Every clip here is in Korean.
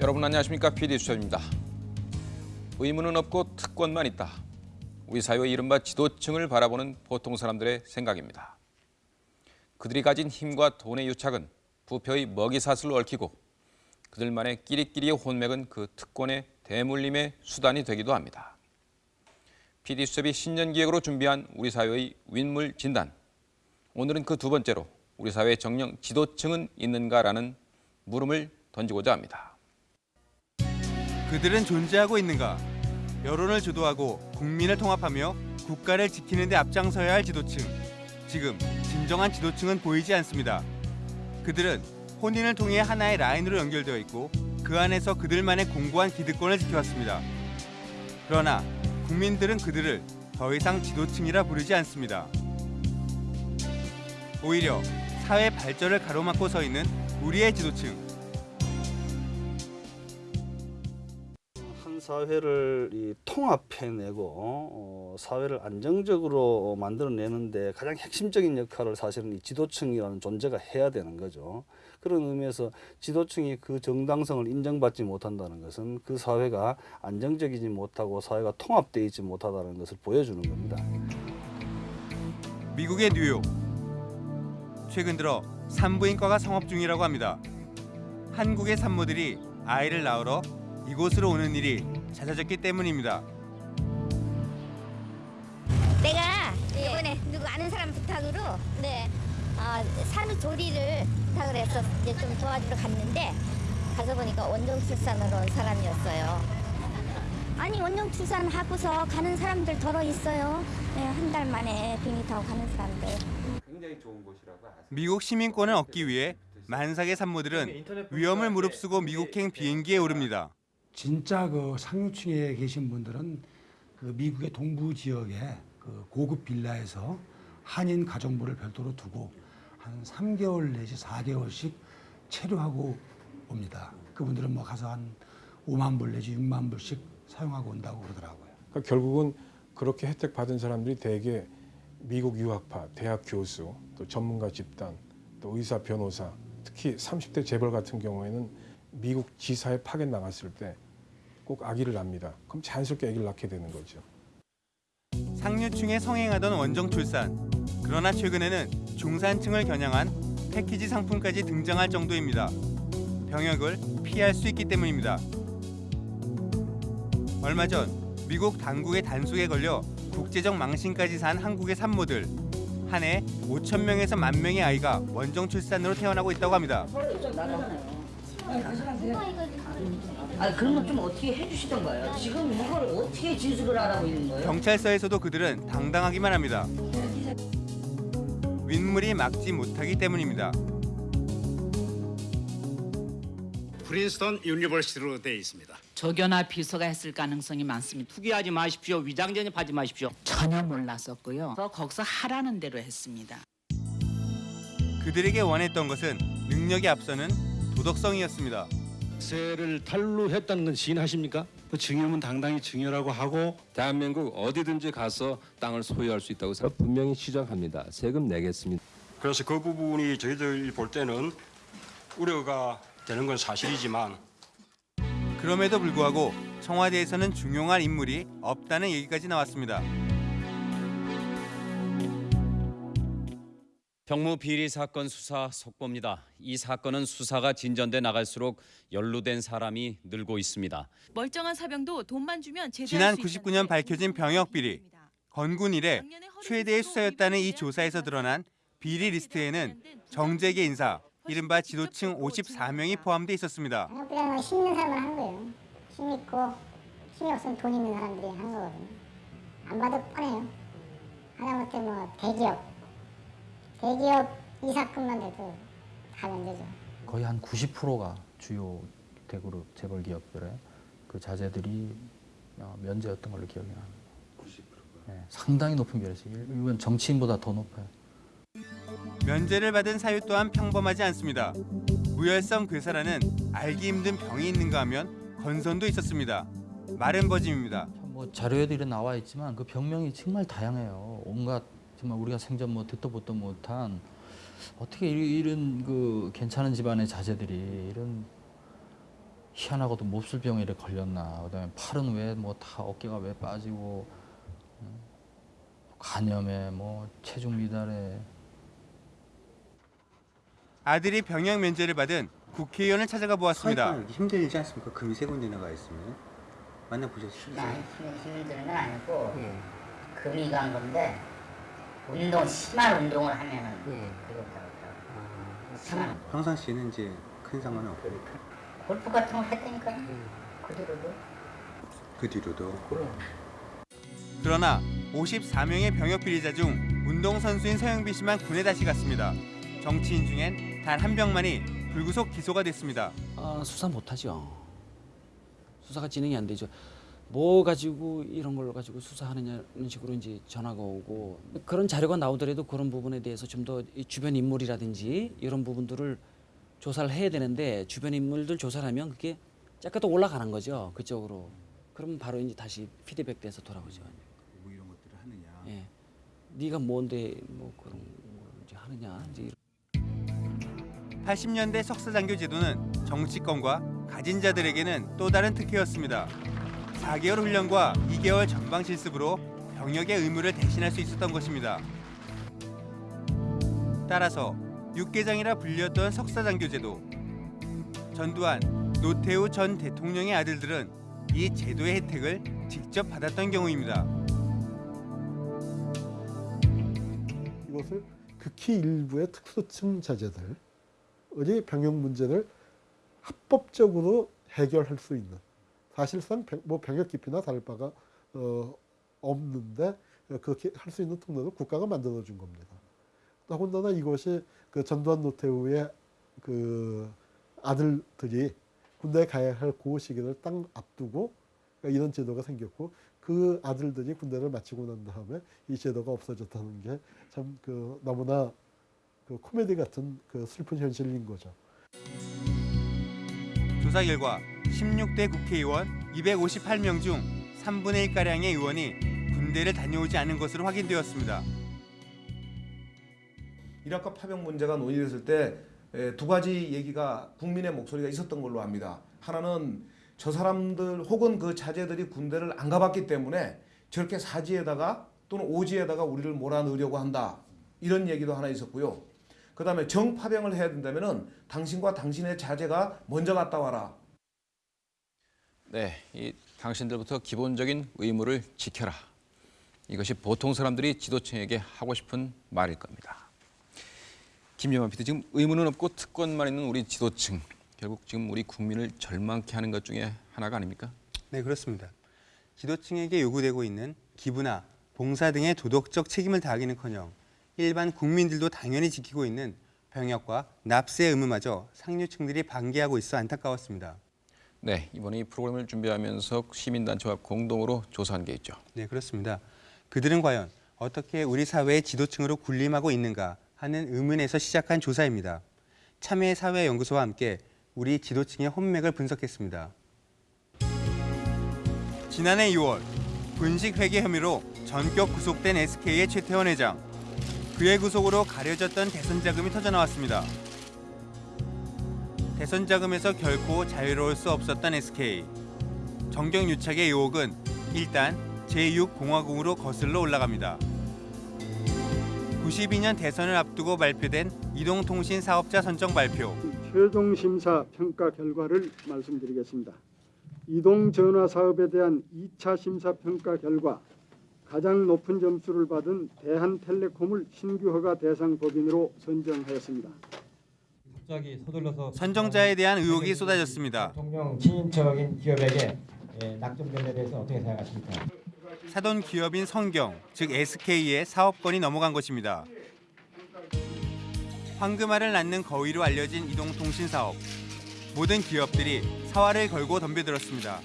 여러분 안녕하십니까 PD 수첩입니다. 의무는 없고 특권만 있다. 우리 사회의 이른바 지도층을 바라보는 보통 사람들의 생각입니다. 그들이 가진 힘과 돈의 유착은 부표의 먹이사슬로 얽히고 그들만의 끼리끼리의 혼맥은 그 특권의 대물림의 수단이 되기도 합니다. PD 수첩이 신년 기획으로 준비한 우리 사회의 윈물 진단. 오늘은 그 두 번째로 우리 사회의 정령 지도층은 있는가라는 물음을 던지고자 합니다. 그들은 존재하고 있는가? 여론을 주도하고 국민을 통합하며 국가를 지키는 데 앞장서야 할 지도층. 지금 진정한 지도층은 보이지 않습니다. 그들은 혼인을 통해 하나의 라인으로 연결되어 있고 그 안에서 그들만의 공고한 기득권을 지켜왔습니다. 그러나 국민들은 그들을 더 이상 지도층이라 부르지 않습니다. 오히려 사회 발전을 가로막고 서 있는 우리의 지도층. 사회를 이 통합해내고 어, 사회를 안정적으로 만들어내는데 가장 핵심적인 역할을 사실은 이 지도층이라는 존재가 해야 되는 거죠. 그런 의미에서 지도층이 그 정당성을 인정받지 못한다는 것은 그 사회가 안정적이지 못하고 사회가 통합되어 있지 못하다는 것을 보여주는 겁니다. 미국의 뉴욕. 최근 들어 산부인과가 성업 중이라고 합니다. 한국의 산모들이 아이를 낳으러 이곳으로 오는 일이 잦아졌기 때문입니다. 내가 이번에 누구 아는 사람 부탁으로 네. 어, 산후 조리를 부탁을 해서 이제 좀 도와주러 갔는데 가서 보니까 원정 출산으로 온 사람이었어요. 아니 원정 출산 하고서 가는 사람들 더러 있어요. 네, 한달 만에 비행기 타고 가는 사람들. 미국 시민권을 얻기 위해 만삭의 산모들은 위험을 무릅쓰고 미국행 비행기에 오릅니다. 진짜 그 상류층에 계신 분들은 그 미국의 동부 지역에 그 고급 빌라에서 한인 가정부를 별도로 두고 한 3개월 내지 4개월씩 체류하고 옵니다. 그분들은 뭐 가서 한 5만 불 내지 6만 불씩 사용하고 온다고 그러더라고요. 그러니까 결국은 그렇게 혜택 받은 사람들이 대개 미국 유학파, 대학 교수, 또 전문가 집단, 또 의사, 변호사, 특히 30대 재벌 같은 경우에는 미국 지사에 파견 나갔을 때 꼭 아기를 낳습니다. 그럼 자연스럽게 아기를 낳게 되는 거죠. 상류층에 성행하던 원정 출산. 그러나 최근에는 중산층을 겨냥한 패키지 상품까지 등장할 정도입니다. 병역을 피할 수 있기 때문입니다. 얼마 전 미국 당국의 단속에 걸려 국제적 망신까지 산 한국의 산모들. 한 해 5천 명에서 만 명의 아이가 원정 출산으로 태어나고 있다고 합니다. 아 그러면 좀 어떻게 해주시던 거예요? 지금 이걸 어떻게 진술을 하라고 있는 거예요? 경찰서에서도 그들은 당당하기만 합니다. 윗물이 막지 못하기 때문입니다. Princeton University로 되어 있습니다. 조교나 비서가 했을 가능성이 많습니다. 투기하지 마십시오. 위장 전입하지 마십시오. 전혀 몰랐었고요. 또 거기서 하라는 대로 했습니다. 그들에게 원했던 것은 능력이 앞서는 도덕성이었습니다. 세를 탈루했다는 건 시인하십니까? 그 증여면 당당히 증여라고 하고 대한민국 어디든지 가서 땅을 소유할 수 있다고 생각 분명히 지적합니다. 세금 내겠습니다. 그래서 그 부분이 저희들이 볼 때는 우려가 되는 건 사실이지만 그럼에도 불구하고 청와대에서는 중용할 인물이 없다는 얘기까지 나왔습니다. 병무 비리 사건 수사 속보입니다. 이 사건은 수사가 진전돼 나갈수록 연루된 사람이 늘고 있습니다. 멀쩡한 사병도 돈만 주면 제대할 지난 수 99년 있다는 밝혀진 병역 비리. 건군 이래 최대의 수사였다는 이 조사에서 드러난 비리 리스트에는 정재계 인사, 이른바 지도층 54명이 포함돼 있었습니다. 그냥 힘 있는 사람만 한 거예요. 힘 있고 힘이 없으면 돈 있는 사람들이 한 거거든요. 안 봐도 뻔해요. 하다못해 뭐 대기업, 대기업 이사급만 돼도 다 면제죠. 거의 한 90%가 주요 대그룹 재벌 기업들의 그 자재들이 어, 면제였던 걸로 기억이 납니다. 90%가? 네, 상당히 높은 비율이죠. 이건 정치인보다 더 높아요. 면제를 받은 사유 또한 평범하지 않습니다. 무혈성 괴사라는 알기 힘든 병이 있는가 하면 건선도 있었습니다. 마른 버짐입니다. 뭐 자료에도 이런 나와 있지만 그 병명이 정말 다양해요. 온갖 정말 우리가 생전 뭐 듣도 보도 못한 어떻게 이- 이런 그 괜찮은 집안의 자제들이 이런 희한하고도 몹쓸 병에 이렇게 걸렸나 그다음에 팔은 왜 뭐 다 어깨가 왜 빠지고 음, 간염에 뭐 체중 미달에 아들이 병역 면제를 받은 국회의원을 찾아가 보았습니다. 힘들지 않습니까? 금이 세 군데 나가 있으면 만나보셨습니까? 많이 힘든 건 아니고 금이 간 건데 운동 심한 운동을 하면은 그렇다고 하더라고요. 평상시에는 이제 큰 상관은 없고 골프 같은 거 했다니까 그 뒤로도 그 뒤로도 그러나 54명의 병역 비리자 중 운동선수인 서영빈 씨만 군에 다시 갔습니다. 정치인 중엔 단 한 명만이 불구속 기소가 됐습니다. 아, 수사 못하죠. 수사가 진행이 안 되죠. 뭐 가지고 이런 걸 가지고 수사하느냐는 식으로 이제 전화가 오고 그런 자료가 나오더라도 그런 부분에 대해서 좀 더 주변 인물이라든지 이런 부분들을 조사를 해야 되는데 주변 인물들 조사를 하면 그게 약간 또 올라가는 거죠 그쪽으로. 그러면 바로 이제 다시 피드백 돼서 돌아오죠. 뭐 이런 것들을 하느냐. 예. 네가 뭔데 뭐 그런 걸 이제 하느냐 이제 이런 80년대 석사장교 제도는 정치권과 가진 자들에게는 또 다른 특혜였습니다. 4개월 훈련과 2개월 전방 실습으로 병역의 의무를 대신할 수 있었던 것입니다. 따라서 육개장이라 불렸던 석사장교 제도. 전두환, 노태우 전 대통령의 아들들은 이 제도의 혜택을 직접 받았던 경우입니다. 이것을 극히 일부의 특수층 자제들의 병역 문제를 합법적으로 해결할 수 있는 사실상 병- 뭐 병역 깊이나 다를 바가 어, 없는데 그렇게 할 수 있는 통로를 국가가 만들어 준 겁니다. 더군다나 이것이 그 전두환 노태우의 그 아들들이 군대에 가야 할 그 시기를 딱 앞두고 이런 제도가 생겼고 그 아들들이 군대를 마치고 난 다음에 이 제도가 없어졌다는 게 참 그 너무나 그 코미디 같은 그 슬픈 현실인 거죠. 조사 결과 16대 국회의원 258명 중 3분의 1가량의 의원이 군대를 다녀오지 않은 것으로 확인되었습니다. 이라크 파병 문제가 논의됐을 때 두 가지 얘기가 국민의 목소리가 있었던 걸로 압니다. 하나는 저 사람들 혹은 그 자제들이 군대를 안 가봤기 때문에 저렇게 사지에다가 또는 오지에다가 우리를 몰아넣으려고 한다. 이런 얘기도 하나 있었고요. 그 다음에 정파병을 해야 된다면 당신과 당신의 자제가 먼저 갔다 와라. 네, 이 당신들부터 기본적인 의무를 지켜라. 이것이 보통 사람들이 지도층에게 하고 싶은 말일 겁니다. 김영환 PD 지금 의무는 없고 특권만 있는 우리 지도층 결국 지금 우리 국민을 절망케 하는 것 중에 하나가 아닙니까? 네, 그렇습니다. 지도층에게 요구되고 있는 기부나 봉사 등의 도덕적 책임을 다하기는커녕 일반 국민들도 당연히 지키고 있는 병역과 납세 의무마저 상류층들이 방기하고 있어 안타까웠습니다. 네, 이번에 이 프로그램을 준비하면서 시민단체와 공동으로 조사한 게 있죠. 네, 그렇습니다. 그들은 과연 어떻게 우리 사회의 지도층으로 군림하고 있는가 하는 의문에서 시작한 조사입니다. 참여 사회연구소와 함께 우리 지도층의 혼맥을 분석했습니다. 지난해 2월 군식 회계 혐의로 전격 구속된 SK의 최태원 회장. 그의 구속으로 가려졌던 대선 자금이 터져 나왔습니다. 대선 자금에서 결코 자유로울 수 없었던 SK. 정경 유착의 의혹은 일단 제6공화국으로 거슬러 올라갑니다. 92년 대선을 앞두고 발표된 이동통신 사업자 선정 발표. 최종 심사 평가 결과를 말씀드리겠습니다. 이동 전화 사업에 대한 2차 심사 평가 결과 가장 높은 점수를 받은 대한텔레콤을 신규 허가 대상 법인으로 선정하였습니다. 갑자기 서둘러서 선정자에 대한 의혹이 쏟아졌습니다. 대통령 친인척인 기업에게 예, 낙점된 데 대해서 어떻게 생각하십니까? 사돈 기업인 성경, 즉 SK의 사업권이 넘어간 것입니다. 황금알을 낳는 거위로 알려진 이동통신 사업. 모든 기업들이 사활을 걸고 덤벼들었습니다.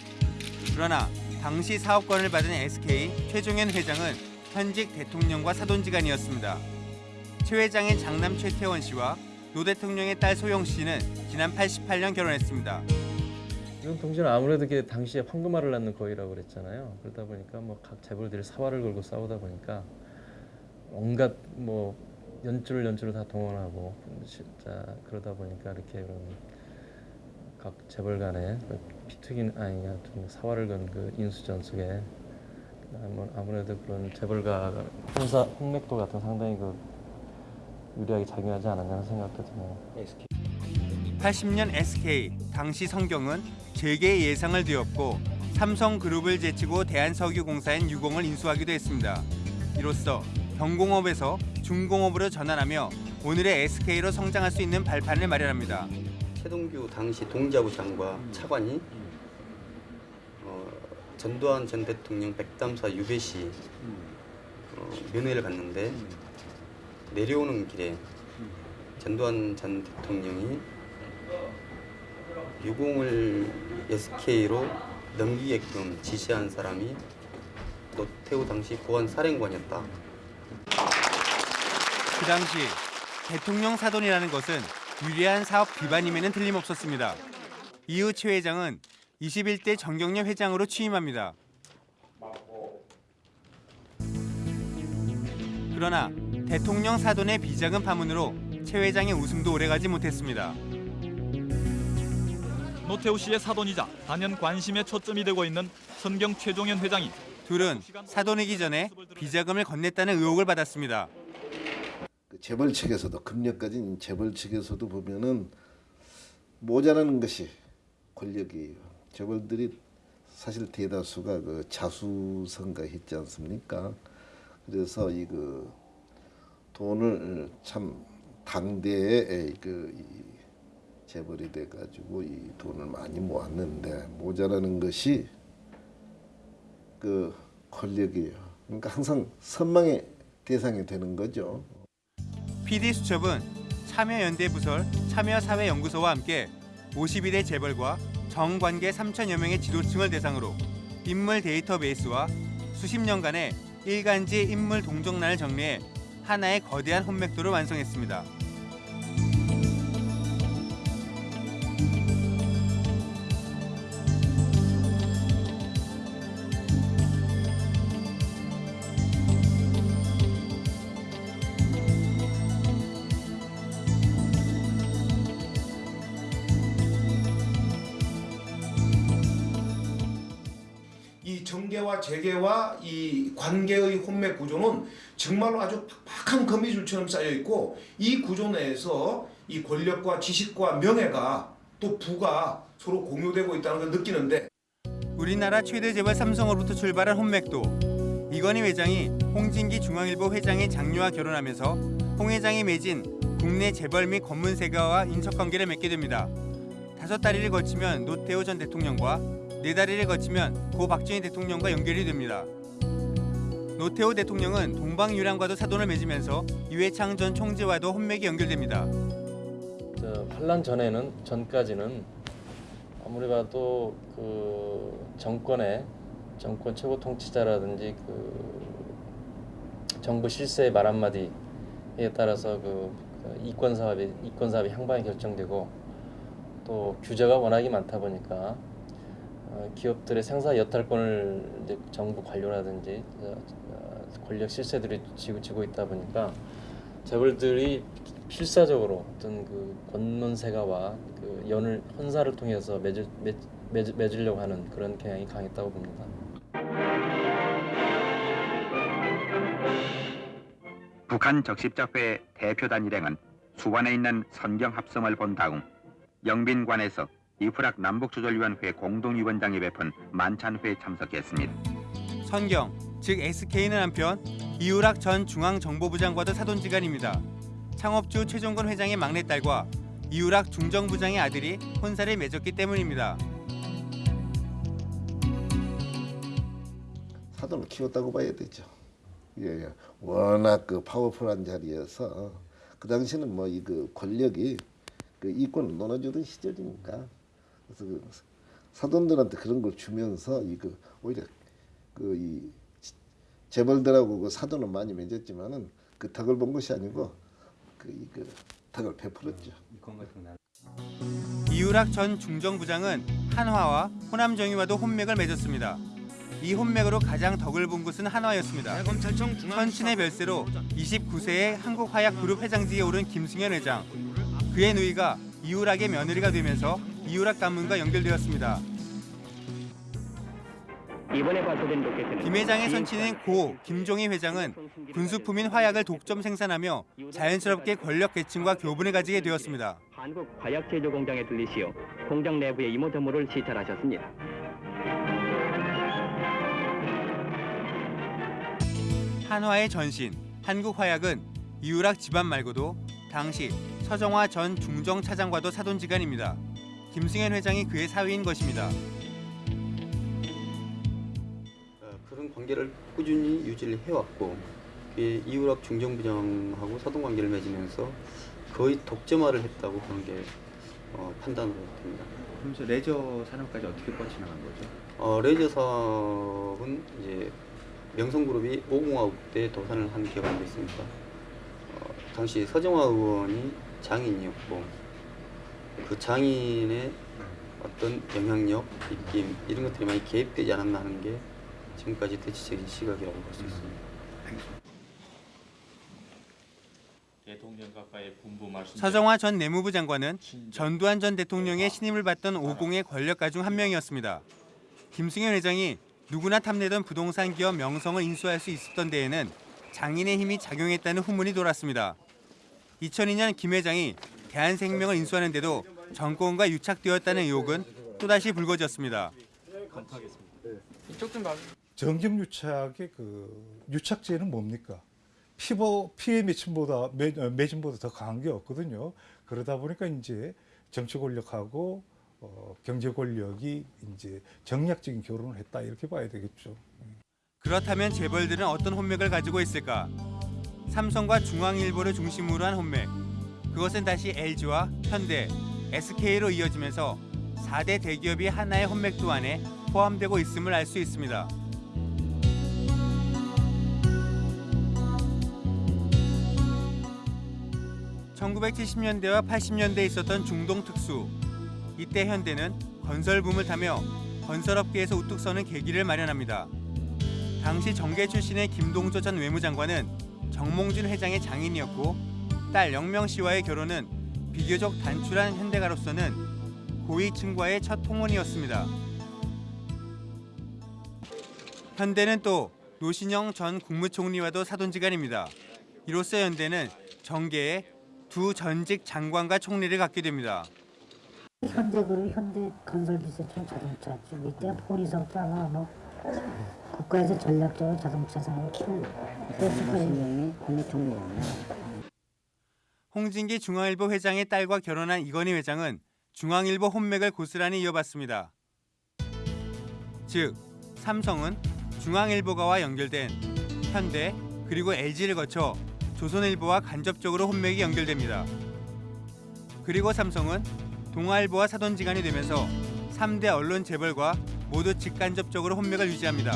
그러나 당시 사업권을 받은 SK 최종현 회장은 현직 대통령과 사돈지간이었습니다. 최 회장의 장남 최태원 씨와 노 대통령의 딸 소영 씨는 지난 88년 결혼했습니다. 이런 통신은 아무래도 그 당시에 황금알을 낳는 거위라고 그랬잖아요. 그러다 보니까 뭐 각 재벌들이 사활을 걸고 싸우다 보니까 온갖 뭐 연줄 연줄을 다 동원하고 진짜 그러다 보니까 이렇게 이런 각 재벌 간에 그 피튀긴 아니 하여튼 사활을 건 그 인수전 속에 아무- 아무래도 그런 재벌가 혼사 홍맥도 같은 상당히 그 유리하게 작용하지 않았냐는 생각도 드네요. 80년 SK 당시 성경은 재계의 예상을 뒤엎고 삼성그룹을 제치고 대한석유공사인 유공을 인수하기도 했습니다. 이로써 경공업에서 중공업으로 전환하며 오늘의 SK로 성장할 수 있는 발판을 마련합니다. 최동규 당시 동자부 장과 차관이 어, 전두환 전 대통령 백담사 유배 시 어, 면회를 갔는데 내려오는 길에 전두환 전 대통령이 유공을 SK로 넘기게끔 지시한 사람이 노태우 당시 보안 사령관이었다. 그 당시 대통령 사돈이라는 것은 유리한 사업 기반임에는 틀림없었습니다. 이후 최 회장은 21대 정경련 회장으로 취임합니다. 그러나 대통령 사돈의 비자금 파문으로 최 회장의 웃음도 오래가지 못했습니다. 노태우 씨의 사돈이자 단연 관심의 초점이 되고 있는 선경 최종현 회장이 둘은 사돈이기 전에 비자금을 건넸다는 의혹을 받았습니다. 그 재벌 측에서도 금년까지 재벌 측에서도 보면은 모자라는 것이 권력이에요. 재벌들이 사실 대다수가 그 자수성가했지 않습니까? 그래서 이그 돈을 참 당대에 그이 재벌이 돼가지고 이 돈을 많이 모았는데 모자라는 것이 그 권력이에요. 그러니까 항상 선망의 대상이 되는 거죠. PD수첩은 참여연대 부설 참여사회연구소와 함께 52대 재벌과 정관계 3천여 명의 지도층을 대상으로 인물 데이터베이스와 수십 년간의 일간지 인물 동정란을 정리해 하나의 거대한 혼맥도를 완성했습니다. 이 정계와 재계와 이 관계의 혼맥 구조는 정말로 아주 팍팍한 거미줄처럼 쌓여 있고 이 구조 내에서 이 권력과 지식과 명예가 또 부가 서로 공유되고 있다는 걸 느끼는데 우리나라 최대 재벌 삼성으로부터 출발한 혼맥도 이건희 회장이 홍진기 중앙일보 회장의 장녀와 결혼하면서 홍 회장이 맺은 국내 재벌 및 검문세가와 인척관계를 맺게 됩니다. 다섯 다리를 거치면 노태우 전 대통령과 네 다리를 거치면 고 박정희 대통령과 연결이 됩니다. 노태우 대통령은 동방유랑과도 사돈을 맺으면서 이회창 전 총재와도 혼맥이 연결됩니다. 저 환란 전에는 전까지는 아무리 봐도 그 정권의 정권 최고 통치자라든지 그 정부 실세의 말 한마디에 따라서 그 이권 사업이 이권 사업이 향방이 결정되고 또 규제가 워낙이 많다 보니까 어, 기업들의 생사 여탈권을 정부 관료라든지 어, 어, 권력 실세들이 쥐고, 쥐고 있다 보니까 재벌들이 필사적으로 어떤 그 권론세가와 그 연을 혼사를 통해서 맺을, 맺, 맺, 맺으려고 하는 그런 경향이 강했다고 봅니다. 북한 적십자회 대표단 일행은 수반에 있는 선경 합성을 본 다음 영빈관에서 이프락 남북조절위원회 공동위원장이 베푼 만찬회에 참석했습니다. 선경, 즉 SK는 한편 이우락 전 중앙정보부 장과도 사돈지간입니다. 창업주 최종건 회장의 막내딸과 이우락 중정부장의 아들이 혼사를 맺었기 때문입니다. 사돈을 키웠다고 봐야 되죠. 예, 예. 워낙 그 파워풀한 자리여서 그 당시는 뭐 이 그 권력이 그 이권을 논아주던 시절이니까 그래서 그 사돈들한테 그런 걸 주면서 이거 오히려 그 이 재벌들하고 그 사돈은 많이 맺었지만은 그 덕을 본 것이 아니고 그 이그 덕을 베풀었죠. 이우락 전 중정부장은 한화와 호남정의와도 혼맥을 맺었습니다. 이 혼맥으로 가장 덕을 본 곳은 한화였습니다. 선친의 별세로 29세에 한국화약그룹 회장직에 오른 김승현 회장. 그의 누이가 이우락의 며느리가 되면서 이유락 가문과 연결되었습니다. 김 회장의 선친인 고 김종희 회장은 군수품인 화약을 독점 생산하며 자연스럽게 권력 계층과 교분을 가지게 되었습니다. 한국 화약 제조 공장에 들리시어 공장 내부의 이모저모를 시찰하셨습니다. 한화의 전신 한국 화약은 이유락 집안 말고도 당시 서정화 전 중정 차장과도 사돈지간입니다. 김승현 회장이 그의 사위인 것입니다. 어, 그런 관계를 꾸준히 유지를 해왔고 이유락 중정부장하고 사돈관계를 맺으면서 거의 독점화를 했다고 그런 게 어, 판단으로 됩니다. 그러면서 레저 산업까지 어떻게 뻗쳐나간 거죠? 어, 레이저 사업은 이제 명성그룹이 오공화국 때 도산을 한 기업이 있습니다. 어, 당시 서정화 의원이 장인이었고 그 장인의 어떤 영향력, 입김 이런 것들이 많이 개입되지 않았나 하는 게 지금까지 대체적인 시각이라고 볼 수 있습니다. 서정화 전 내무부 장관은 전두환 전 대통령의 신임을 받던 오공의 권력가 중 한 명이었습니다. 김승현 회장이 누구나 탐내던 부동산 기업 명성을 인수할 수 있었던 데에는 장인의 힘이 작용했다는 후문이 돌았습니다. 2002년 김 회장이 대한생명을 인수하는데도 정권과 유착되었다는 의혹은 또다시 불거졌습니다. 정경 유착의 그 유착제는 뭡니까? 피부 피해 매침보다 매, 어, 매진보다 더 강한 게 없거든요. 그러다 보니까 이제 정치 권력하고 어, 경제 권력이 이제 정략적인 결혼을 했다 이렇게 봐야 되겠죠. 그렇다면 재벌들은 어떤 혼맥을 가지고 있을까? 삼성과 중앙일보를 중심으로 한 혼맥. 그것은 다시 LG와 현대, SK로 이어지면서 4대 대기업이 하나의 혼맥도 안에 포함되고 있음을 알 수 있습니다. (1970년대와 80년대에 있었던 중동 특수) 이때 현대는 건설 붐을 타며 건설업계에서 우뚝 서는 계기를 마련합니다. 당시 정계 출신의 김동조 전 외무장관은 정몽준 회장의 장인이었고 딸 영명 씨와의 결혼은 비교적 단출한 현대가로서는 고위층과의 첫 통혼이었습니다. 현대는 또 노신영 전 국무총리와도 사돈지간입니다. 이로써 현대는 정계에 두 전직 장관과 총리를 갖게 됩니다. 현대그룹, 현대건설기술청 자동차 쪽 이때 포리석다가 뭐 국가에서 전략적으로 자동차 산업을 키우는 노신영이 국무총리였네. 홍진기 중앙일보 회장의 딸과 결혼한 이건희 회장은 중앙일보 혼맥을 고스란히 이어받습니다. 즉, 삼성은 중앙일보가와 연결된 현대 그리고 LG를 거쳐 조선일보와 간접적으로 혼맥이 연결됩니다. 그리고 삼성은 동아일보와 사돈지간이 되면서 3대 언론 재벌과 모두 직간접적으로 혼맥을 유지합니다.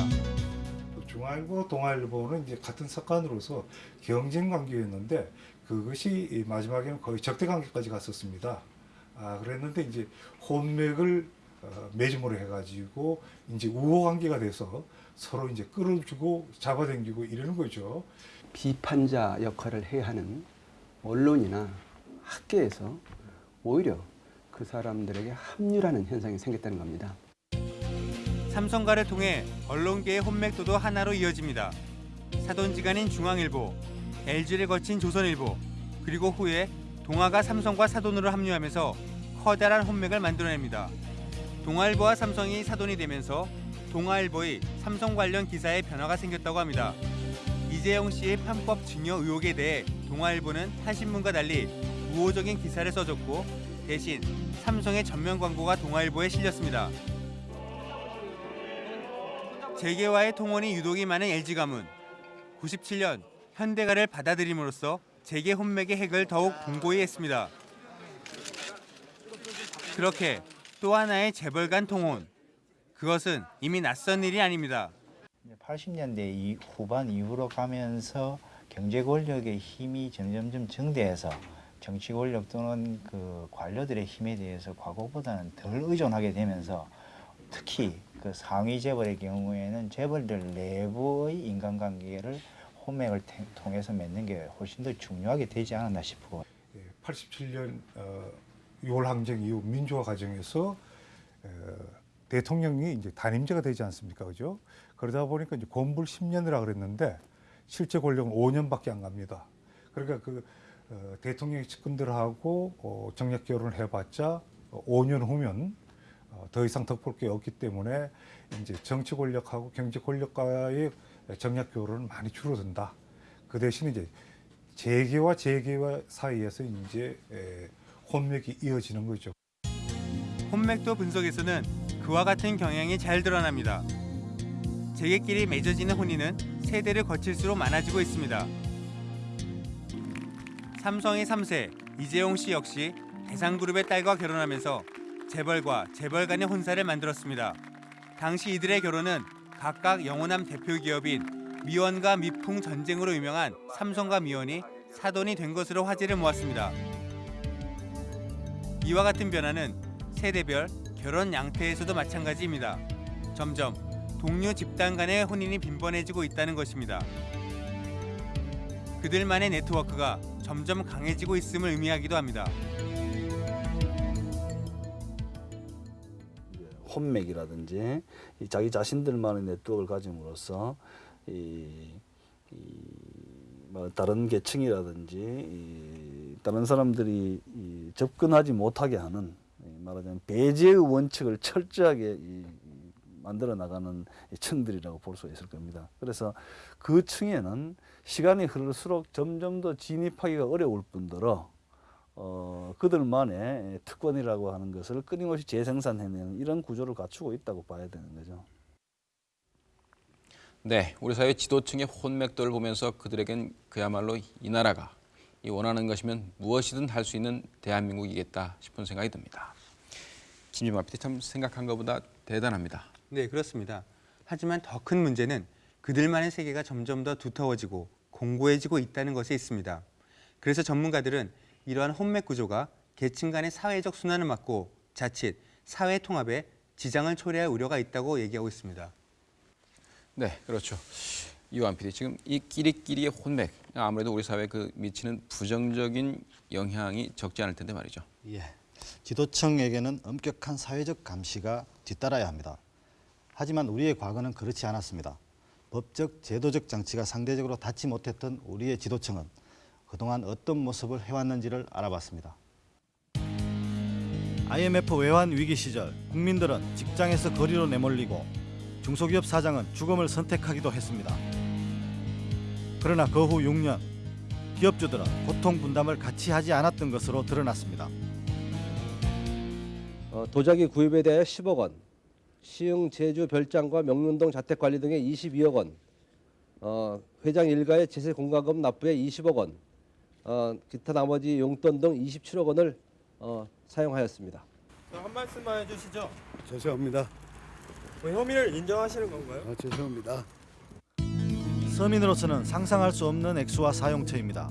중앙일보, 동아일보는 이제 같은 석간으로서 경쟁 관계였는데 그것이 이 마지막에는 거의 적대 관계까지 갔었습니다. 아 그랬는데 이제 혼맥을 어, 매짐으로 해가지고 이제 우호 관계가 돼서 서로 이제 끌어주고 잡아당기고 이러는 거죠. 비판자 역할을 해야 하는 언론이나 학계에서 오히려 그 사람들에게 합류라는 현상이 생겼다는 겁니다. 삼성가를 통해 언론계의 혼맥도도 하나로 이어집니다. 사돈지간인 중앙일보, LG를 거친 조선일보, 그리고 후에 동아가 삼성과 사돈으로 합류하면서 커다란 혼맥을 만들어냅니다. 동아일보와 삼성이 사돈이 되면서 동아일보의 삼성 관련 기사에 변화가 생겼다고 합니다. 이재용 씨의 편법 증여 의혹에 대해 동아일보는 타신문과 달리 우호적인 기사를 써줬고 대신 삼성의 전면 광고가 동아일보에 실렸습니다. 재계와의 통혼이 유독이 많은 LG 가문. 97년 현대가를 받아들임으로써 재계 혼맥의 핵을 더욱 공고히 했습니다. 그렇게 또 하나의 재벌 간 통혼. 그것은 이미 낯선 일이 아닙니다. 80년대 이 후반 이후로 가면서 경제 권력의 힘이 점점점 증대해서 정치 권력 또는 그 관료들의 힘에 대해서 과거보다는 덜 의존하게 되면서 특히 그 상위 재벌의 경우에는 재벌들 내부의 인간관계를 혼맥을 통해서 맺는 게 훨씬 더 중요하게 되지 않았나 싶고 87년 어, 6.25항쟁 이후 민주화 과정에서 어, 대통령이 이제 단임제가 되지 않습니까, 그죠? 그러다 보니까 이제 권불 10년이라 그랬는데 실제 권력은 5년밖에 안 갑니다. 그러니까 그 어, 대통령이 측근들하고 어, 정략 결혼을 해봤자 5년 후면 어, 더 이상 덕볼 게 없기 때문에 이제 정치 권력하고 경제 권력과의 정략 교류는 많이 줄어든다. 그 대신 이제 재계와 재계와 사이에서 이제 에, 혼맥이 이어지는 거죠. 혼맥도 분석에서는 그와 같은 경향이 잘 드러납니다. 재계끼리 맺어지는 혼인은 세대를 거칠수록 많아지고 있습니다. 삼성의 3세 이재용 씨 역시 대상그룹의 딸과 결혼하면서 재벌과 재벌 간의 혼사를 만들었습니다. 당시 이들의 결혼은 각각 영호남 대표 기업인 미원과 미풍 전쟁으로 유명한 삼성과 미원이 사돈이 된 것으로 화제를 모았습니다. 이와 같은 변화는 세대별 결혼 양태에서도 마찬가지입니다. 점점 동료 집단 간의 혼인이 빈번해지고 있다는 것입니다. 그들만의 네트워크가 점점 강해지고 있음을 의미하기도 합니다. 혼맥이라든지 이 자기 자신들만의 네트워크를 가짐으로써 이, 이, 뭐 다른 계층이라든지 이, 다른 사람들이 이, 접근하지 못하게 하는 이, 말하자면 배제의 원칙을 철저하게 이, 이, 만들어 나가는 이 층들이라고 볼 수 있을 겁니다. 그래서 그 층에는 시간이 흐를수록 점점 더 진입하기가 어려울 뿐더러 어, 그들만의 특권이라고 하는 것을 끊임없이 재생산해내는 이런 구조를 갖추고 있다고 봐야 되는 거죠. 네, 우리 사회 지도층의 혼맥도를 보면서 그들에겐 그야말로 이 나라가 이 원하는 것이면 무엇이든 할 수 있는 대한민국이겠다 싶은 생각이 듭니다. 김지만 PD 참 생각한 것보다 대단합니다. 네, 그렇습니다. 하지만 더 큰 문제는 그들만의 세계가 점점 더 두터워지고 공고해지고 있다는 것에 있습니다. 그래서 전문가들은 이러한 혼맥 구조가 계층 간의 사회적 순환을 막고 자칫 사회 통합에 지장을 초래할 우려가 있다고 얘기하고 있습니다. 네, 그렇죠. 이완 PD 지금 이 끼리끼리의 혼맥 아무래도 우리 사회에 그 미치는 부정적인 영향이 적지 않을 텐데 말이죠. 예, 지도층에게는 엄격한 사회적 감시가 뒤따라야 합니다. 하지만 우리의 과거는 그렇지 않았습니다. 법적, 제도적 장치가 상대적으로 닿지 못했던 우리의 지도층은 그동안 어떤 모습을 해왔는지를 알아봤습니다. IMF 외환 위기 시절 국민들은 직장에서 거리로 내몰리고 중소기업 사장은 죽음을 선택하기도 했습니다. 그러나 그 후 6년 기업주들은 고통 분담을 같이 하지 않았던 것으로 드러났습니다. 어, 도자기 구입에 대하여 10억 원, 시흥 제주 별장과 명륜동 자택 관리 등에 22억 원, 어, 회장 일가의 제세 공과금 납부에 20억 원, 어, 기타 나머지 용돈 등 27억 원을 어, 사용하였습니다. 한 말씀만 해주시죠. 죄송합니다. 뭐 혐의를 인정하시는 건가요? 아, 죄송합니다. 서민으로서는 상상할 수 없는 액수와 사용처입니다.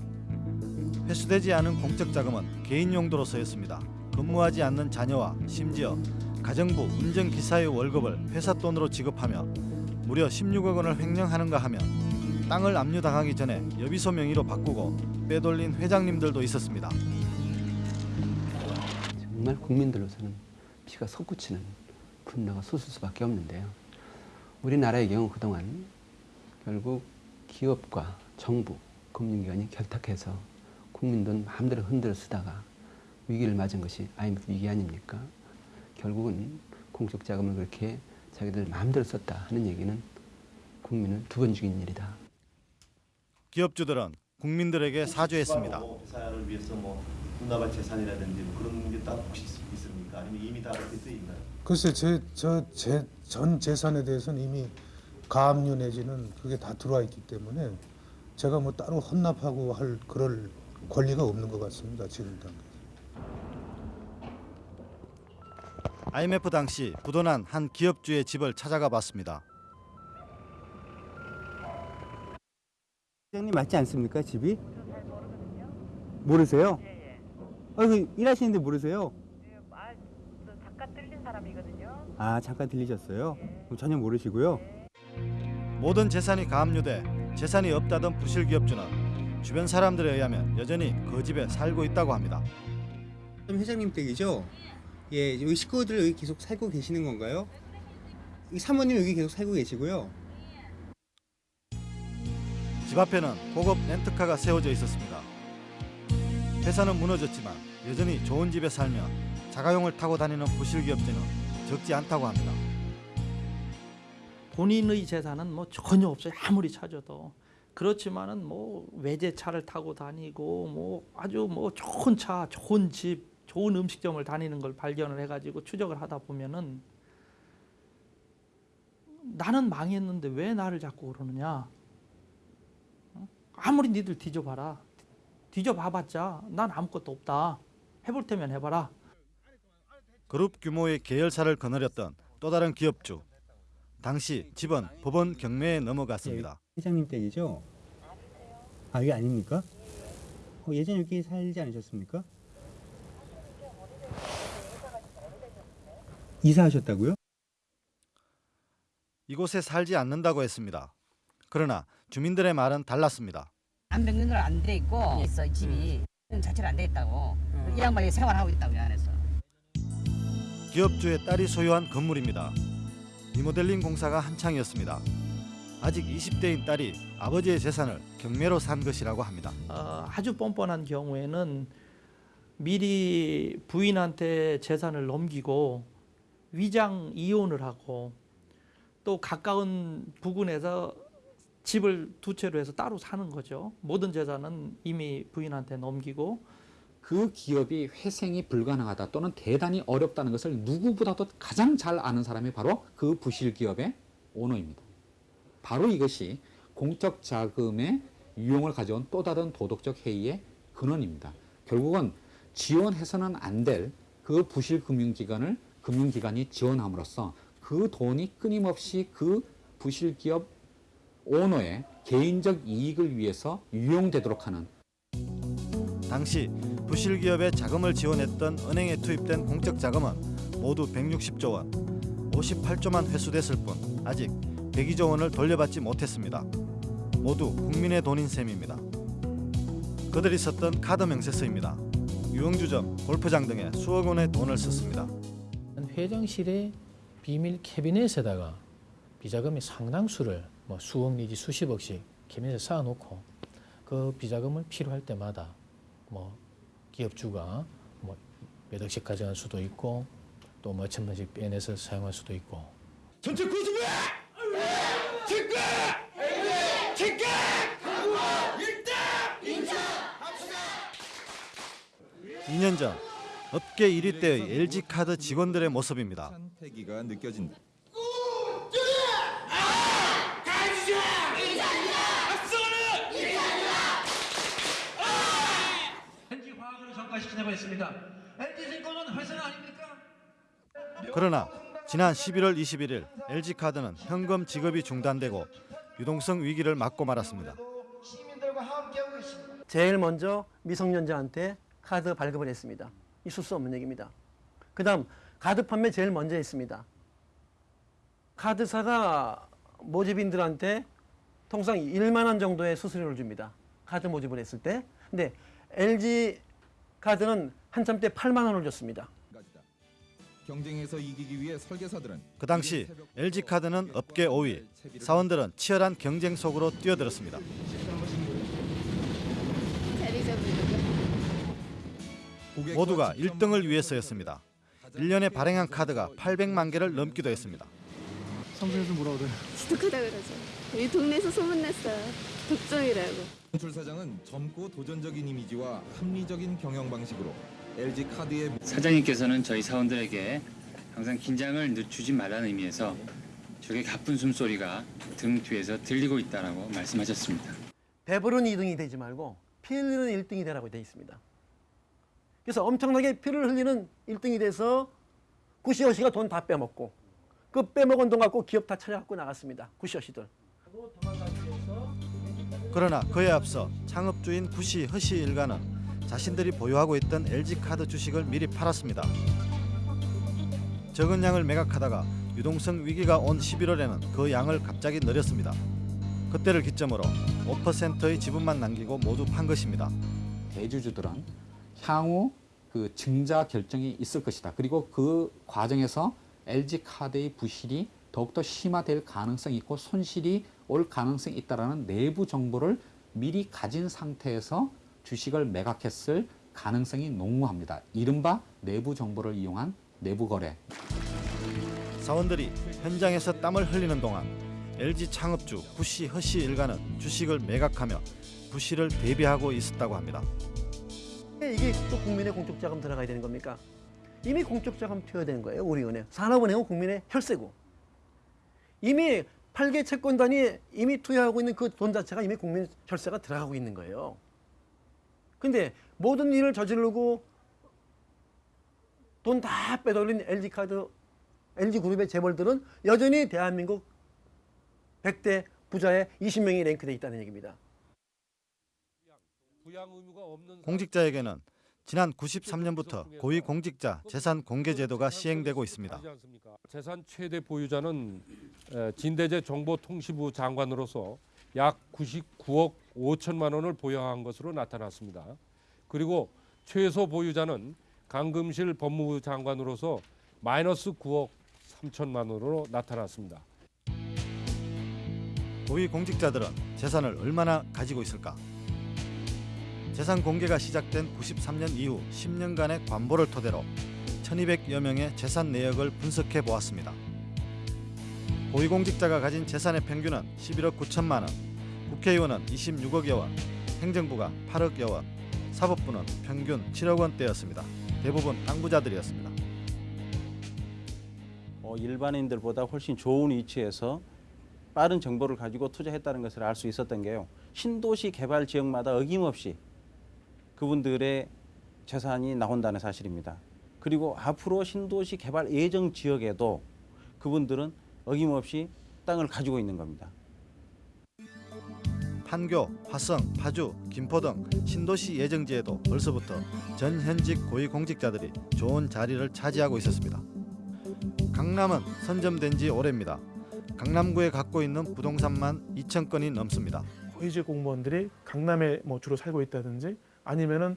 회수되지 않은 공적 자금은 개인 용도로 쓰였습니다. 근무하지 않는 자녀와 심지어 가정부 운전기사의 월급을 회사 돈으로 지급하며 무려 16억 원을 횡령하는가 하면 땅을 압류당하기 전에 여비소 명의로 바꾸고 빼돌린 회장님들도 있었습니다. 정말 국민들로서는 피가 솟구치는 분노가 솟을 수밖에 없는데요. 우리나라의 경우 그동안 결국 기업과 정부, 금융기관이 결탁해서 국민 돈 마음대로 흔들어 쓰다가 위기를 맞은 것이 IMF 위기 아닙니까? 결국은 공적 자금을 그렇게 자기들 마음대로 썼다 하는 얘기는 국민을 두 번 죽인 일이다. 기업주들은 국민들에게 사죄했습니다. 회사를 위해서 뭐 문화발 재산이라든지 뭐 그런 게딱 혹시 있습니까? 아니면 이미 다 그렇게 돼 있나요? 글쎄 제저제전 재산에 대해서는 이미 가압류 내지는 그게 다 들어와 있기 때문에 제가 뭐 따로 헌납하고 할 그럴 권리가 없는 것 같습니다 지금 단계. IMF 당시 부도난 한 기업주의 집을 찾아가 봤습니다. 회장님 맞지 않습니까 집이? 모르세요? 아, 그 일하시는데 모르세요? 잠깐 들린 사람이거든요. 아 잠깐 들리셨어요? 그럼 전혀 모르시고요. 모든 재산이 가압류돼 재산이 없다던 부실 기업주는 주변 사람들에 의하면 여전히 그 집에 살고 있다고 합니다. 회장님 댁이죠? 예, 여기 식구들 여기 계속 살고 계시는 건가요? 이 사모님 여기 계속 살고 계시고요. 집 앞에는 고급 렌트카가 세워져 있었습니다. 회사는 무너졌지만 여전히 좋은 집에 살며 자가용을 타고 다니는 부실기업자는 적지 않다고 합니다. 본인의 재산은 뭐 전혀 없어요. 아무리 찾아도. 그렇지만은 뭐 외제차를 타고 다니고 뭐 아주 뭐 좋은 차, 좋은 집, 좋은 음식점을 다니는 걸 발견을 해가지고 추적을 하다 보면은 나는 망했는데 왜 나를 자꾸 그러느냐? 어? 아무리 니들 뒤져봐라. 뒤져봐봤자 난 아무것도 없다. 해볼 테면 해봐라. 그룹 규모의 계열사를 거느렸던 또 다른 기업주. 당시 집은 법원 경매에 넘어갔습니다. 회장님 댁이죠? 아, 이게 아닙니까? 어, 예전 여기 살지 않으셨습니까? 이사하셨다고요? 이곳에 살지 않는다고 했습니다. 그러나 주민들의 말은 달랐습니다. 안 뱉는 건안돼 있고 있어 이 집이 자체로 안돼 있다고 이 양반이 생활하고 있다고 이 안에서 기업주의 딸이 소유한 건물입니다. 리모델링 공사가 한창이었습니다. 아직 20대인 딸이 아버지의 재산을 경매로 산 것이라고 합니다. 어, 아주 뻔뻔한 경우에는 미리 부인한테 재산을 넘기고 위장 이혼을 하고 또 가까운 부근에서 집을 두 채로 해서 따로 사는 거죠. 모든 재산은 이미 부인한테 넘기고 그 기업이 회생이 불가능하다 또는 대단히 어렵다는 것을 누구보다도 가장 잘 아는 사람이 바로 그 부실 기업의 오너입니다. 바로 이것이 공적 자금의 유용을 가져온 또 다른 도덕적 해이의 근원입니다. 결국은 지원해서는 안 될 그 부실 금융기관을 금융기관이 지원함으로써 그 돈이 끊임없이 그 부실 기업 오너의 개인적 이익을 위해서 유용되도록 하는 당시 부실 기업에 자금을 지원했던 은행에 투입된 공적 자금은 모두 160조 원, 58조만 회수됐을 뿐 아직 102조 원을 돌려받지 못했습니다. 모두 국민의 돈인 셈입니다. 그들이 썼던 카드 명세서입니다. 유흥주점, 골프장 등에 수억 원의 돈을 썼습니다. 회장실의 비밀 캐비넷에다가 비자금의 상당수를 뭐 수억 내지 수십억씩 캐비넷에 쌓아놓고 그 비자금을 필요할 때마다 뭐 기업주가 뭐 몇 억씩 가져갈 수도 있고 또 뭐 천만씩 빼내서 사용할 수도 있고 전체! 인정! 2년 전 업계 1위대의 LG카드 직원들의 모습입니다. 패기가 느껴진다. 전가시키냐고 했습니다. LG 증권은 회사는 아닙니까? 그러나 지난 11월 21일 LG카드는 현금 지급이 중단되고 유동성 위기를 맞고 말았습니다. 제일 먼저 미성년자한테 카드 발급을 했습니다. 있을 수 없는 얘기입니다. 그 다음 카드 판매 제일 먼저 했습니다. 카드사가 모집인들한테 통상 1만 원 정도의 수수료를 줍니다. 카드 모집을 했을 때. 근데 LG 카드는 한참 때 8만 원을 줬습니다. 경쟁에서 이기기 위해 설계사들은 그 당시 LG카드는 업계 5위, 사원들은 치열한 경쟁 속으로 뛰어들었습니다. 모두가 1등을 위해서였습니다. 1년에 발행한 카드가 800만 개를 넘기도 했습니다. 성수에서 뭐라 그래요? 지독하다 그러죠. 이 동네에서 소문났어요. 독점이라고. 출 사장은 젊고 도전적인 이미지와 합리적인 경영 방식으로 LG 카드의 사장님께서는 저희 사원들에게 항상 긴장을 늦추지 말라는 의미에서 저게 가쁜 숨소리가 등 뒤에서 들리고 있다라고 말씀하셨습니다. 배부른 2등이 되지 말고 피 흘리는 1등이 되라고 되어 있습니다. 그래서 엄청나게 피를 흘리는 1등이 돼서 구시어시가 돈 다 빼먹고 그 빼먹은 돈 갖고 기업 다 차려갖고 나갔습니다. 구시어시들. 그러나 그에 앞서 창업주인 구시 허시 일가는 자신들이 보유하고 있던 LG카드 주식을 미리 팔았습니다. 적은 양을 매각하다가 유동성 위기가 온 11월에는 그 양을 갑자기 늘렸습니다. 그때를 기점으로 5%의 지분만 남기고 모두 판 것입니다. 대주주들은 향후 그 증자 결정이 있을 것이다. 그리고 그 과정에서 LG 카드의 부실이 더욱더 심화될 가능성이 있고 손실이 올 가능성이 있다라는 내부 정보를 미리 가진 상태에서 주식을 매각했을 가능성이 농후합니다. 이른바 내부 정보를 이용한 내부 거래. 사원들이 현장에서 땀을 흘리는 동안 LG 창업주 부씨 허씨 일가는 주식을 매각하며 부실을 대비하고 있었다고 합니다. 이게 또 국민의 공적 자금 들어가야 되는 겁니까? 이미 공적 자금 투여된 거예요. 우리 은행. 산업은행은 국민의 혈세고. 이미 8개 채권단이 이미 투여하고 있는 그 돈 자체가 이미 국민 혈세가 들어가고 있는 거예요. 근데 모든 일을 저지르고 돈 다 빼돌린 LG카드, LG그룹의 재벌들은 여전히 대한민국 100대 부자의 20명이 랭크돼 있다는 얘기입니다. 공직자에게는 지난 93년부터 고위공직자 재산 공개 제도가 시행되고 있습니다. 재산 최대 보유자는 에, 진대재 정보통신부 장관으로서 약 99억 5천만 원을 보유한 것으로 나타났습니다. 그리고 최소 보유자는 강금실 법무부 장관으로서 마이너스 9억 3천만 원으로 나타났습니다. 고위공직자들은 재산을 얼마나 가지고 있을까? 재산 공개가 시작된 93년 이후 10년간의 관보를 토대로 1200여 명의 재산 내역을 분석해 보았습니다. 고위공직자가 가진 재산의 평균은 11억 9천만 원, 국회의원은 26억여 원, 행정부가 8억여 원, 사법부는 평균 7억 원대였습니다. 대부분 땅부자들이었습니다. 어, 일반인들보다 훨씬 좋은 위치에서 빠른 정보를 가지고 투자했다는 것을 알 수 있었던 게요. 신도시 개발 지역마다 어김없이 그분들의 재산이 나온다는 사실입니다. 그리고 앞으로 신도시 개발 예정 지역에도 그분들은 어김없이 땅을 가지고 있는 겁니다. 판교, 화성, 파주, 김포 등 신도시 예정지에도 벌써부터 전 현직 고위공직자들이 좋은 자리를 차지하고 있었습니다. 강남은 선점된 지 오래입니다. 강남구에 갖고 있는 부동산만 2천 건이 넘습니다. 고위직 공무원들이 강남에 뭐 주로 살고 있다든지 아니면은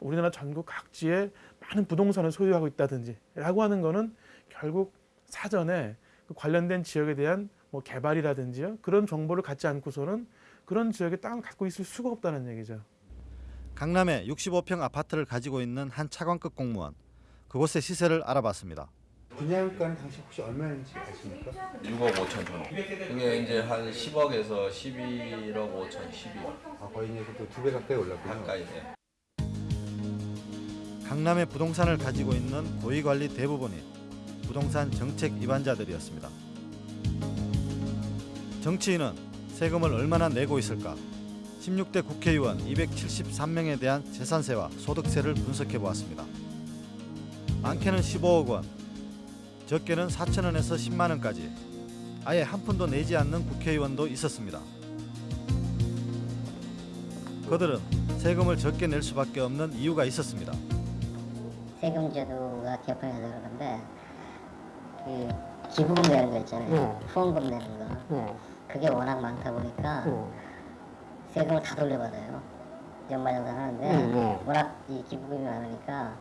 우리나라 전국 각지에 많은 부동산을 소유하고 있다든지 라고 하는 거는 결국 사전에 그 관련된 지역에 대한 뭐 개발이라든지요 그런 정보를 갖지 않고서는 그런 지역에 땅을 갖고 있을 수가 없다는 얘기죠. 강남에 65평 아파트를 가지고 있는 한 차관급 공무원. 그곳의 시세를 알아봤습니다. 분양가는 당시 혹시 얼마인지 아십니까? 6억 5천 정도. 그게 이제 한 10억에서 11억 5천, 12억. 아, 거의 이제 두배 가까이 올랐군요. 가까이 돼. 강남의 부동산을 가지고 있는 고위관리 대부분이 부동산 정책 위반자들이었습니다. 정치인은 세금을 얼마나 내고 있을까? 16대 국회의원 273명에 대한 재산세와 소득세를 분석해 보았습니다. 많게는 15억 원, 적게는 4천 원에서 10만 원까지 아예 한 푼도 내지 않는 국회의원도 있었습니다. 그들은 세금을 적게 낼 수밖에 없는 이유가 있었습니다. 세금 제도가 개편해서 그러는데 그 기부금 내는 거 있잖아요. 후원금 내는 거. 그게 워낙 많다 보니까 세금을 다 돌려받아요. 연말정산 하는데 워낙 이 기부금이 많으니까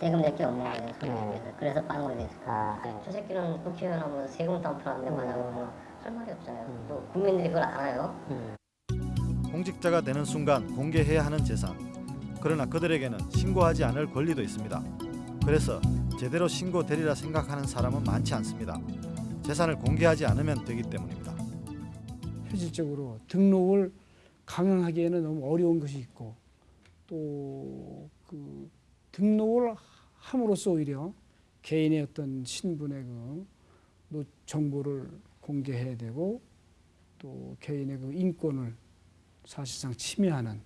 세금 낼 게 없는 거예요. 손님께서. 그래서 빵으로 됐을까. 저 새끼는 국회의원 하면 세금 덤프하는데 뭐냐고 할 말이 없잖아요. 또 국민들이 그걸 알아요. 공직자가 되는 순간 공개해야 하는 재산. 그러나 그들에게는 신고하지 않을 권리도 있습니다. 그래서 제대로 신고되리라 생각하는 사람은 많지 않습니다. 재산을 공개하지 않으면 되기 때문입니다. 실질적으로 등록을 강행하기에는 너무 어려운 것이 있고 또그 등록을 함으로써 오히려 개인의 어떤 신분의 그 정보를 공개해야 되고 또 개인의 그 인권을 사실상 침해하는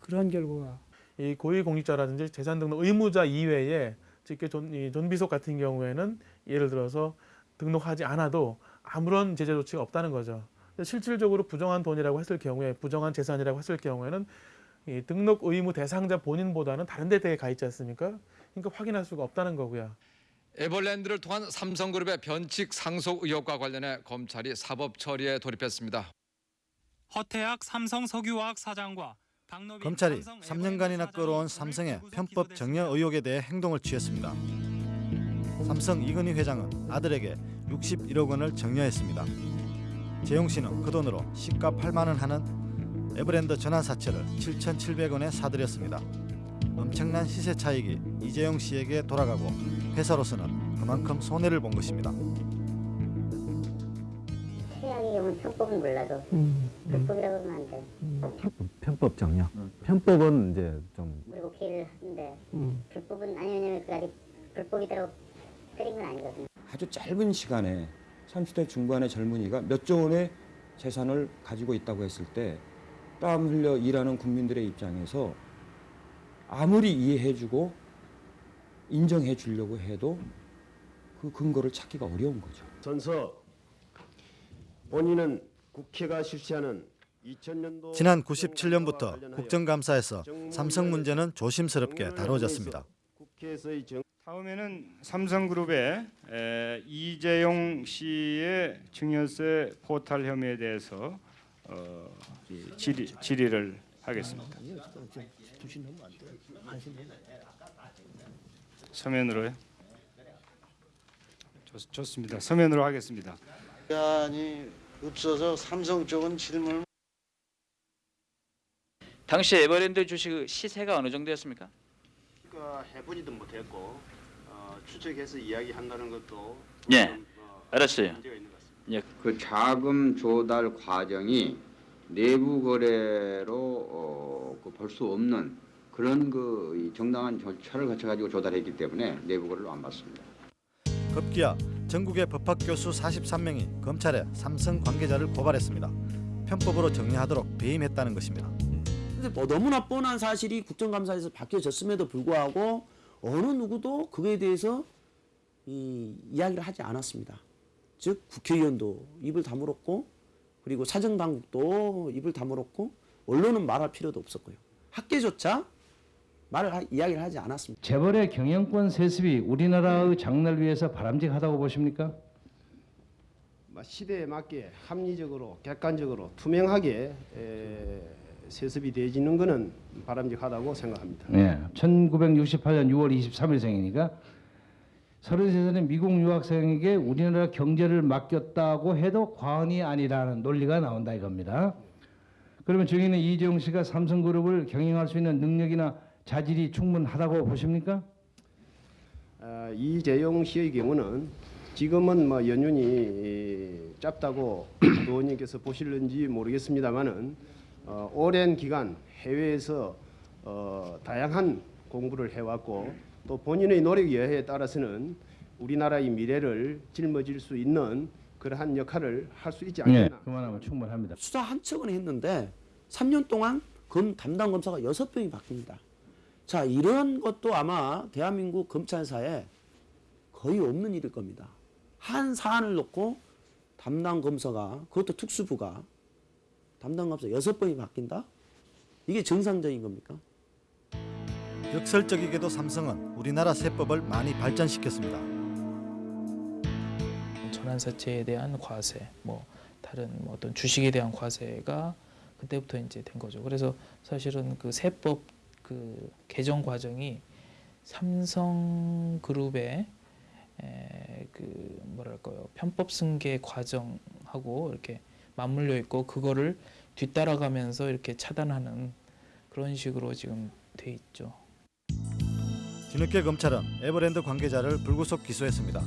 그런 결과가 이 고위공직자라든지 재산 등록 의무자 이외에 특히 존, 이 존비속 같은 경우에는 예를 들어서 등록하지 않아도 아무런 제재 조치가 없다는 거죠. 실질적으로 부정한 돈이라고 했을 경우에 부정한 재산이라고 했을 경우에는 이 등록 의무 대상자 본인보다는 다른 데에 가 있지 않습니까? 그러니까 확인할 수가 없다는 거고요. 에버랜드를 통한 삼성그룹의 변칙 상속 의혹과 관련해 검찰이 사법 처리에 돌입했습니다. 허태학 삼성석유화학 사장과 검찰이 3년간이나 끌어온 삼성의 편법 정여 의혹에 대해 행동을 취했습니다. 삼성 이건희 회장은 아들에게 61억 원을 정여했습니다. 재용 씨는 그 돈으로 시가 8만 원 하는 에버랜드 전환사채를 7,700원에 사들였습니다. 엄청난 시세 차익이 이재용 씨에게 돌아가고 회사로서는 그만큼 손해를 본 것입니다. 최악의 경우는 편법은 몰라도 불법이라고 하면 안 돼. 편법 정려. 편법은 이제 좀 그리고 피해를 하는데 불법은 아니 왜냐면 그 아직 불법이라고 때린 건 아니거든요. 아주 짧은 시간에 30대 중반의 젊은이가 몇 조 원의 재산을 가지고 있다고 했을 때 땀 흘려 일하는 국민들의 입장에서 아무리 이해해주고 인정해 주려고 해도 그 근거를 찾기가 어려운 거죠. 선서 본인은 국회가 실시하는 2000년도 지난 97년부터 국정감사에서 삼성 문제는 조심스럽게 다뤄졌습니다. 다음에는 삼성그룹의 에, 이재용 씨의 증여세 포탈 혐의에 대해서 어, 이 질의, 질의를 하겠습니다. 서면으로요? 좋, 좋습니다. 서면으로 하겠습니다. 시간이 없어서 삼성 쪽은 질문을 당시 에버랜드 주식 시세가 어느 정도였습니까? 그러니까 해보지도 못했고 어, 추측해서 이야기한다는 것도 예, 좀, 어, 알았어요. 예, 그 자금 조달 과정이 내부 거래로 어, 그 볼 수 없는 그런 그이 정당한 절차를 거쳐 가지고 조달했기 때문에 내부 거래로 안 받습니다. 급기야 전국의 법학 교수 43명이 검찰에 삼성 관계자를 고발했습니다. 편법으로 정리하도록 배임했다는 것입니다. 근데 뭐 너무나 뻔한 사실이 국정감사에서 밝혀졌음에도 불구하고 어느 누구도 그에 대해서 이 이야기를 하지 않았습니다. 즉 국회의원도 입을 다물었고 그리고 사정당국도 입을 다물었고 언론은 말할 필요도 없었고요. 학계조차 말을 하, 이야기를 하지 않았습니다. 재벌의 경영권 세습이 우리나라의 장래를 위해서 바람직하다고 보십니까? 뭐 시대에 맞게 합리적으로 객관적으로 투명하게 에, 세습이 되어지는 것은 바람직하다고 생각합니다. 네. 1968년 6월 23일생이니까 33살의 미국 유학생에게 우리나라 경제를 맡겼다고 해도 과언이 아니라는 논리가 나온다 이겁니다. 그러면 증인은 이재용 씨가 삼성그룹을 경영할 수 있는 능력이나 자질이 충분하다고 보십니까? 아, 이재용 씨의 경우는 지금은 뭐 연륜이 이, 짧다고 의원님께서 보실는지 모르겠습니다만은 어, 오랜 기간 해외에서 어, 다양한 공부를 해왔고 또 본인의 노력 여하에 따라서는 우리나라의 미래를 짊어질 수 있는 그러한 역할을 할 수 있지 않겠나. 네, 그만하면 충분합니다. 수사 한 척은 했는데 3년 동안 검 담당 검사가 여섯 명이 바뀝니다. 자 이런 것도 아마 대한민국 검찰사에 거의 없는 일일 겁니다. 한 사안을 놓고 담당 검사가 그것도 특수부가 담당 검사 여섯 번이 바뀐다? 이게 정상적인 겁니까? 역설적이게도 삼성은 우리나라 세법을 많이 발전시켰습니다. 전환사채에 대한 과세, 뭐 다른 뭐 어떤 주식에 대한 과세가 그때부터 이제 된 거죠. 그래서 사실은 그 세법 그 개정 과정이 삼성그룹의 에, 그 뭐랄까요 편법 승계 과정하고 이렇게 맞물려 있고 그거를 뒤따라가면서 이렇게 차단하는 그런 식으로 지금 돼 있죠. 뒤늦게 검찰은 에버랜드 관계자를 불구속 기소했습니다.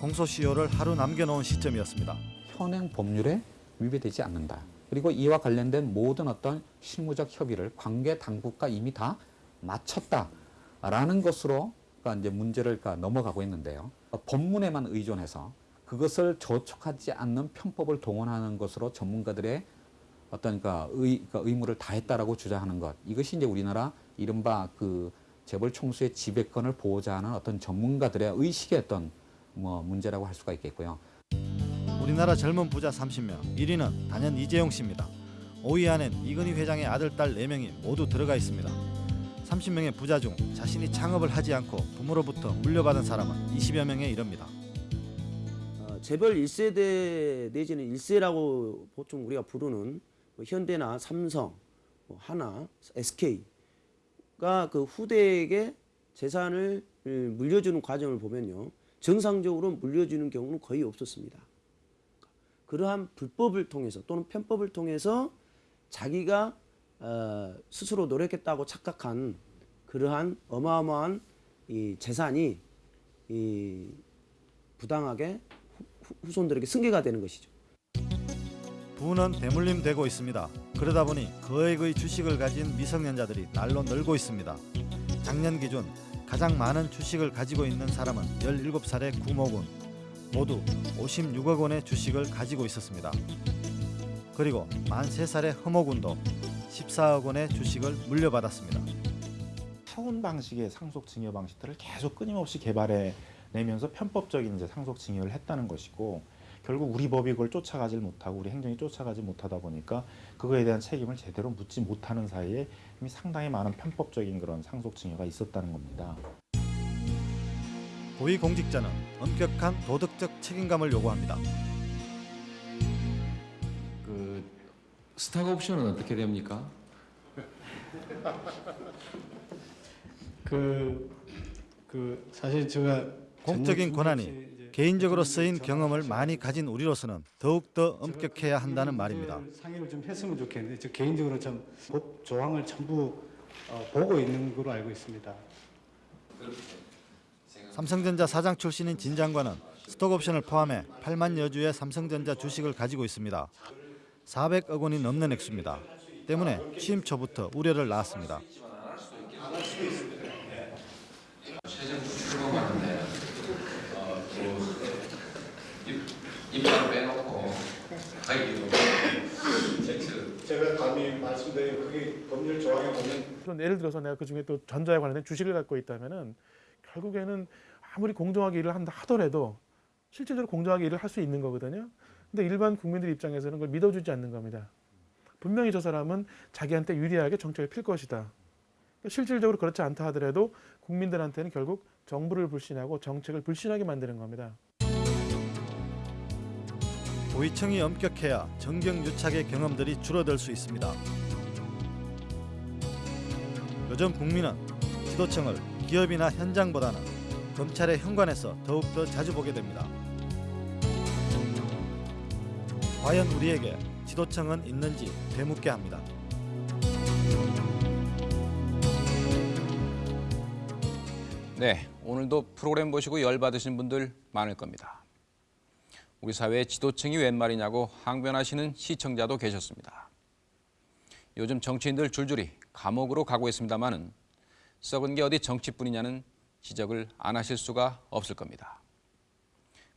공소시효를 하루 남겨놓은 시점이었습니다. 현행 법률에 위배되지 않는다. 그리고 이와 관련된 모든 어떤 실무적 협의를 관계 당국과 이미 다 마쳤다라는 것으로 이제 문제를 넘어가고 있는데요. 법문에만 의존해서 그것을 저촉하지 않는 편법을 동원하는 것으로 전문가들의 어떤 그러니까 의무를 다했다라고 주장하는 것 이것이 이제 우리나라 이른바 그 재벌 총수의 지배권을 보호자 하는 어떤 전문가들의 의식의 어떤 뭐 문제라고 할 수가 있겠고요. 우리나라 젊은 부자 30명 1위는 단연 이재용 씨입니다. 5위 안엔 이건희 회장의 아들 딸 4명이 모두 들어가 있습니다. 30명의 부자 중 자신이 창업을 하지 않고 부모로부터 물려받은 사람은 20여 명에 이릅니다. 어, 재벌 1세대 내지는 1세라고 보통 우리가 부르는 뭐 현대나 삼성, 뭐 하나, SK가 그 후대에게 재산을 물려주는 과정을 보면요. 정상적으로 물려주는 경우는 거의 없었습니다. 그러한 불법을 통해서 또는 편법을 통해서 자기가 어, 스스로 노력했다고 착각한 그러한 어마어마한 이 재산이 이 부당하게 후, 후손들에게 승계가 되는 것이죠. 부는 대물림되고 있습니다. 그러다 보니 거액의 주식을 가진 미성년자들이 날로 늘고 있습니다. 작년 기준 가장 많은 주식을 가지고 있는 사람은 17살의 구모군 모두 56억 원의 주식을 가지고 있었습니다. 그리고 만 3살의 허모군도 14억 원의 주식을 물려받았습니다. 타운 방식의 상속 증여 방식들을 계속 끊임없이 개발해 내면서 편법적인 이제 상속 증여를 했다는 것이고 결국 우리 법이 그걸 쫓아가질 못하고 우리 행정이 쫓아가지 못하다 보니까 그거에 대한 책임을 제대로 묻지 못하는 사이에 이미 상당히 많은 편법적인 그런 상속 증여가 있었다는 겁니다. 고위공직자는 엄격한 도덕적 책임감을 요구합니다. 그 스탁 옵션은 어떻게 됩니까? 그, 그 사실 제가 공적인 권한이 개인적으로 쓰인 경험을 많이 가진 우리로서는 더욱더 엄격해야 한다는 말입니다. 상의를 좀 했으면 좋겠는데 저 개인적으로 좀법 조항을 전부 어, 보고 있는 걸로 알고 있습니다. 삼성전자 사장 출신인 진 장관은 스톡옵션을 포함해 8만 여 주의 삼성전자 주식을 가지고 있습니다. 400억 원이 넘는 액수입니다. 때문에 취임 초부터 우려를 낳았습니다. 최종 출범하는데 어, 입장 빼놓고 가기로 제가 감히 말씀드린 그게 법률 조항에 보면 예를 들어서 내가 그 중에 또 전자에 관련된 주식을 갖고 있다면은 결국에는 아무리 공정하게 일을 한다 하더라도 실질적으로 공정하게 일을 할 수 있는 거거든요. 근데 일반 국민들 입장에서는 그걸 믿어주지 않는 겁니다. 분명히 저 사람은 자기한테 유리하게 정책을 필 것이다. 실질적으로 그렇지 않다 하더라도 국민들한테는 결국 정부를 불신하고 정책을 불신하게 만드는 겁니다. 고위층이 엄격해야 정경유착의 경험들이 줄어들 수 있습니다. 요즘 국민은 지도층을 기업이나 현장보다는 검찰의 현관에서 더욱더 자주 보게 됩니다. 과연 우리에게 지도층은 있는지 되묻게 합니다. 네, 오늘도 프로그램 보시고 열받으신 분들 많을 겁니다. 우리 사회의 지도층이 웬 말이냐고 항변하시는 시청자도 계셨습니다. 요즘 정치인들 줄줄이 감옥으로 가고 있습니다마는 썩은 게 어디 정치뿐이냐는 지적을 안 하실 수가 없을 겁니다.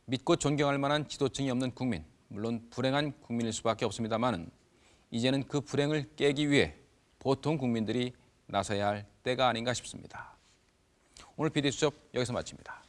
믿고 존경할 만한 지도층이 없는 국민, 물론 불행한 국민일 수밖에 없습니다마는 이제는 그 불행을 깨기 위해 보통 국민들이 나서야 할 때가 아닌가 싶습니다. 오늘 비디수첩 여기서 마칩니다.